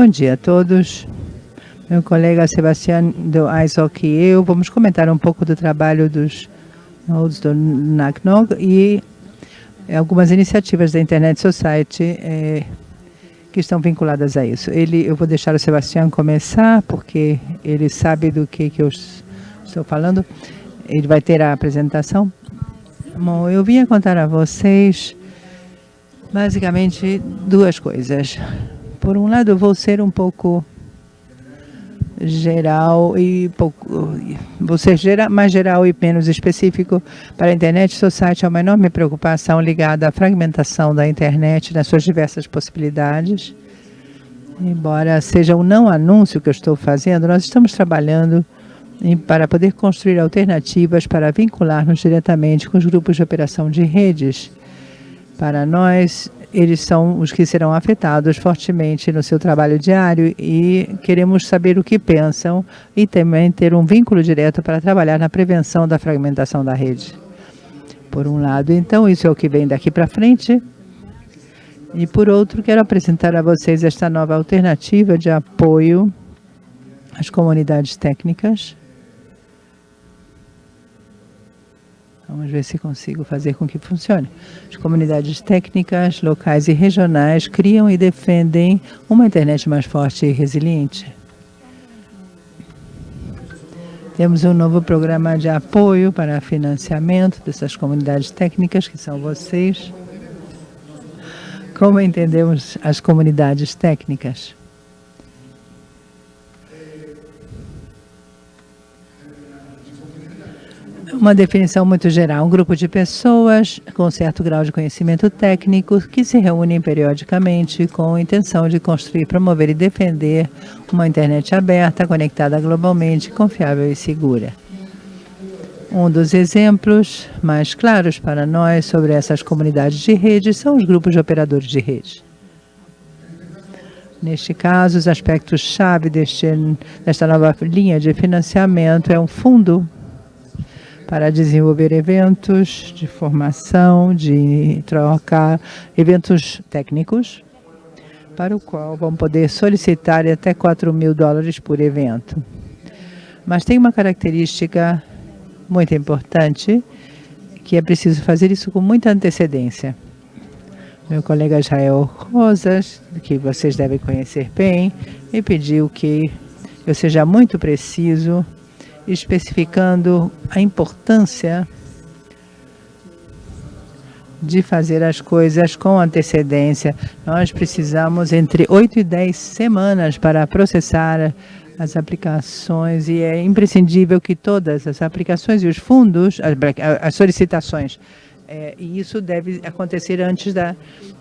Bom dia a todos. Meu colega Sebastião do ISOC e eu vamos comentar um pouco do trabalho dos nodes do NACNOG e algumas iniciativas da Internet Society eh, que estão vinculadas a isso. Ele, eu vou deixar o Sebastião começar, porque ele sabe do que, que eu estou falando. Ele vai ter a apresentação. Bom, eu vim contar a vocês basicamente duas coisas. Por um lado, vou ser um pouco geral e pouco, vou ser geral, mais geral e menos específico para a Internet Society é uma enorme preocupação ligada à fragmentação da internet nas suas diversas possibilidades. Embora seja um não anúncio que eu estou fazendo, nós estamos trabalhando em, para poder construir alternativas para vincular-nos diretamente com os grupos de operação de redes. Para nós, eles são os que serão afetados fortemente no seu trabalho diário e queremos saber o que pensam e também ter um vínculo direto para trabalhar na prevenção da fragmentação da rede. Por um lado, então, isso é o que vem daqui para frente. E por outro, quero apresentar a vocês esta nova alternativa de apoio às comunidades técnicas Vamos ver se consigo fazer com que funcione. As comunidades técnicas, locais e regionais criam e defendem uma internet mais forte e resiliente. Temos um novo programa de apoio para financiamento dessas comunidades técnicas, que são vocês. Como entendemos as comunidades técnicas? Uma definição muito geral, um grupo de pessoas com certo grau de conhecimento técnico que se reúnem periodicamente com a intenção de construir, promover e defender uma internet aberta, conectada globalmente, confiável e segura. Um dos exemplos mais claros para nós sobre essas comunidades de rede são os grupos de operadores de rede. Neste caso, os aspectos-chave desta nova linha de financiamento é um fundo para desenvolver eventos de formação, de troca, eventos técnicos, para o qual vão poder solicitar até 4 mil dólares por evento. Mas tem uma característica muito importante, que é preciso fazer isso com muita antecedência. Meu colega Israel Rosas, que vocês devem conhecer bem, me pediu que eu seja muito preciso especificando a importância de fazer as coisas com antecedência. Nós precisamos entre 8 e 10 semanas para processar as aplicações e é imprescindível que todas as aplicações e os fundos, as solicitações é, e isso deve acontecer antes da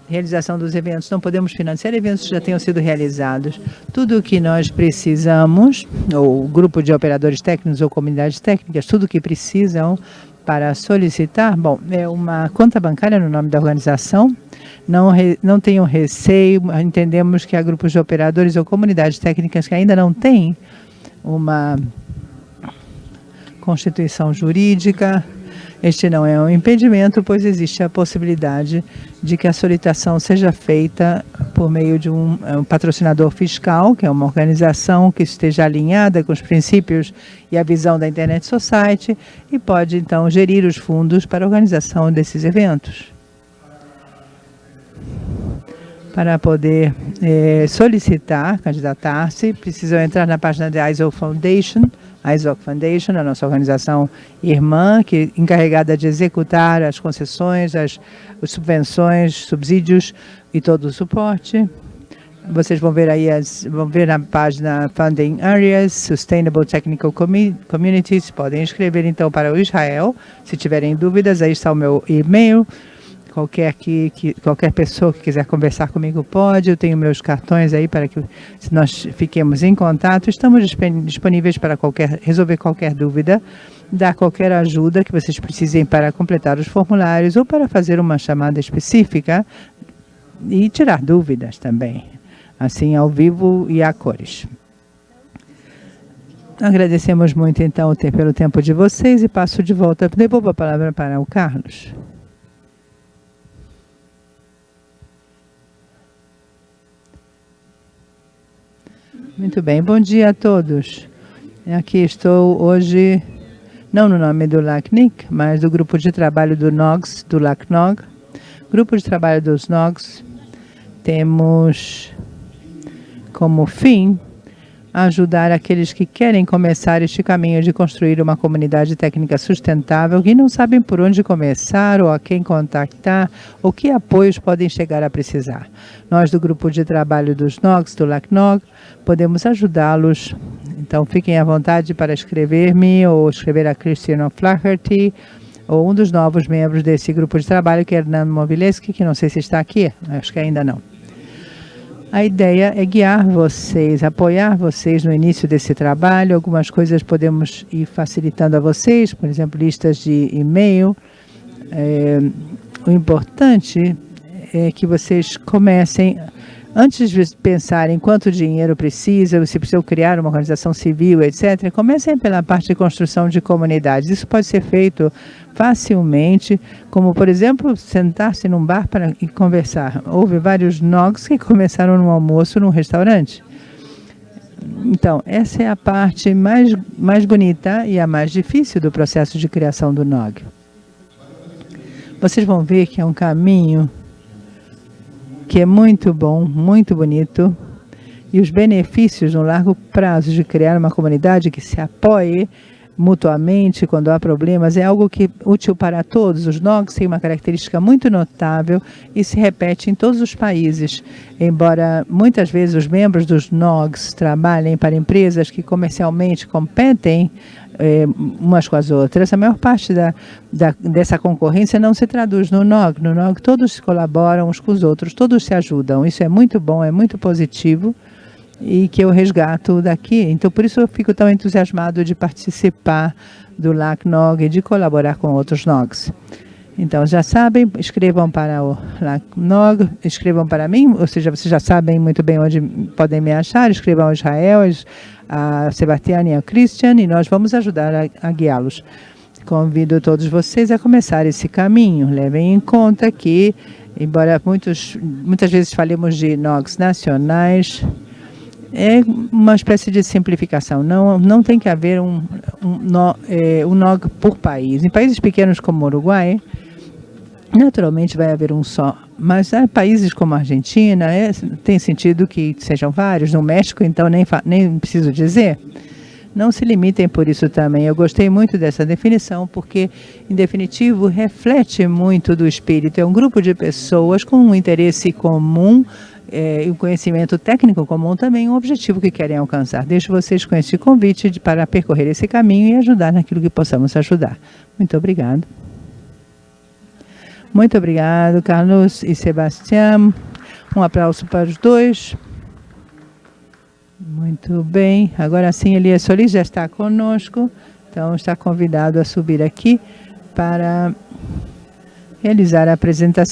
realização dos eventos. Não podemos financiar eventos que já tenham sido realizados. Tudo o que nós precisamos, ou grupo de operadores técnicos ou comunidades técnicas, tudo o que precisam para solicitar, bom, é uma conta bancária no nome da organização, não, re, não tenham receio, entendemos que há grupos de operadores ou comunidades técnicas que ainda não têm uma constituição jurídica, este não é um impedimento, pois existe a possibilidade de que a solicitação seja feita por meio de um, é, um, patrocinador fiscal, que é uma organização que esteja alinhada com os princípios e a visão da Internet Society e pode, então, gerir os fundos para a organização desses eventos. Para poder eh, solicitar, candidatar-se, precisam entrar na página da ISO Foundation, a ISOC Foundation, a nossa organização irmã, que é encarregada de executar as concessões, as, as subvenções, subsídios e todo o suporte. Vocês vão ver aí, as, vão ver na página Funding Areas, Sustainable Technical Communities, podem escrever então para o Israel, se tiverem dúvidas, aí está o meu e-mail, Qualquer, que, que, qualquer pessoa que quiser conversar comigo pode, eu tenho meus cartões aí para que nós fiquemos em contato. Estamos disponíveis para qualquer, resolver qualquer dúvida, dar qualquer ajuda que vocês precisem para completar os formulários ou para fazer uma chamada específica e tirar dúvidas também, assim ao vivo e a cores. Agradecemos muito então pelo tempo de vocês e passo de volta, devolvo a palavra para o Carlos. Muito bem, bom dia a todos. Aqui estou hoje, não no nome do LACNIC, mas do grupo de trabalho do NOGS, do LACNOG. Grupo de trabalho dos NOGS, temos como fim ajudar aqueles que querem começar este caminho de construir uma comunidade técnica sustentável e não sabem por onde começar ou a quem contactar ou que apoios podem chegar a precisar. Nós do grupo de trabalho dos NOGs, do LACNOG, podemos ajudá-los. Então fiquem à vontade para escrever-me ou escrever a Cristiano Flaherty ou um dos novos membros desse grupo de trabalho, que é Hernando Movileski, que não sei se está aqui, acho que ainda não. A ideia é guiar vocês, apoiar vocês no início desse trabalho. Algumas coisas podemos ir facilitando a vocês, por exemplo, listas de e-mail. É, o importante é que vocês comecem Antes de pensar em quanto dinheiro precisa, se precisa criar uma organização civil, etc., comecem pela parte de construção de comunidades. Isso pode ser feito facilmente, como, por exemplo, sentar-se num bar para conversar. Houve vários NOGs que começaram no almoço num restaurante. Então, essa é a parte mais, mais bonita e a mais difícil do processo de criação do NOG. Vocês vão ver que é um caminho que é muito bom, muito bonito, e os benefícios no largo prazo de criar uma comunidade que se apoie mutuamente quando há problemas é algo que é útil para todos. Os NOGs têm uma característica muito notável e se repete em todos os países. Embora muitas vezes os membros dos NOGs trabalhem para empresas que comercialmente competem é, umas com as outras. A maior parte da, da, dessa concorrência não se traduz no NOG. No NOG todos colaboram uns com os outros, todos se ajudam. Isso é muito bom, é muito positivo e que eu resgato daqui. Então, por isso eu fico tão entusiasmado de participar do LACNOG e de colaborar com outros NOGs. Então, já sabem, escrevam para o LACNOG, escrevam para mim, ou seja, vocês já sabem muito bem onde podem me achar, escrevam ao Israel, a Sebastião e a Christian e nós vamos ajudar a, a guiá-los. Convido todos vocês a começar esse caminho. Levem em conta que, embora muitos, muitas vezes falemos de NOGs nacionais, é uma espécie de simplificação. Não, não tem que haver um, um, é, um NOG por país. Em países pequenos como o Uruguai, naturalmente vai haver um só mas há países como a Argentina, é, tem sentido que sejam vários, no México, então nem, nem preciso dizer. Não se limitem por isso também. Eu gostei muito dessa definição, porque, em definitivo, reflete muito do espírito. É um grupo de pessoas com um interesse comum é, e um conhecimento técnico comum também, um objetivo que querem alcançar. Deixo vocês com este convite de, para percorrer esse caminho e ajudar naquilo que possamos ajudar. Muito obrigado. Muito obrigado, Carlos e Sebastião. Um aplauso para os dois. Muito bem. Agora sim, Elias Solis já está conosco. Então, está convidado a subir aqui para realizar a apresentação.